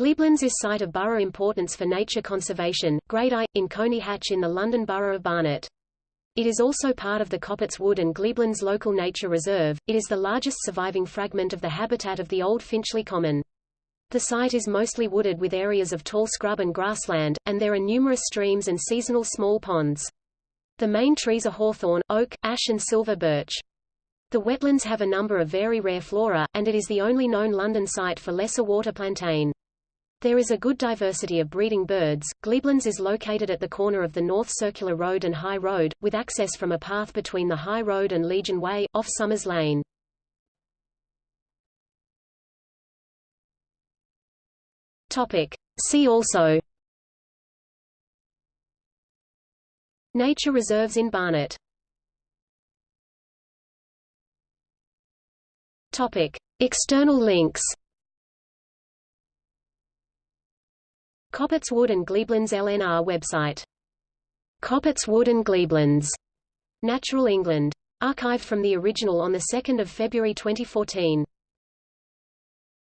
Glebelands is site of borough importance for nature conservation, Grade I, in Colney Hatch in the London Borough of Barnet. It is also part of the Coppetts Wood and Glebelands Local Nature Reserve. It is the largest surviving fragment of the habitat of the old Finchley Common. The site is mostly wooded with areas of tall scrub and grassland, and there are numerous streams and seasonal small ponds. The main trees are hawthorn, oak, ash and silver birch. The wetlands have a number of very rare flora, and it is the only known London site for lesser water plantain. There is a good diversity of breeding birds. Glebelands is located at the corner of the North Circular Road and High Road, with access from a path between the High Road and Legion Way, off Summers Lane. Topic. See also Nature reserves in Barnet Topic. External links Coppetts Wood and Glebelands LNR website. Coppetts Wood and Glebelands. Natural England. Archived from the original on 2 February 2014.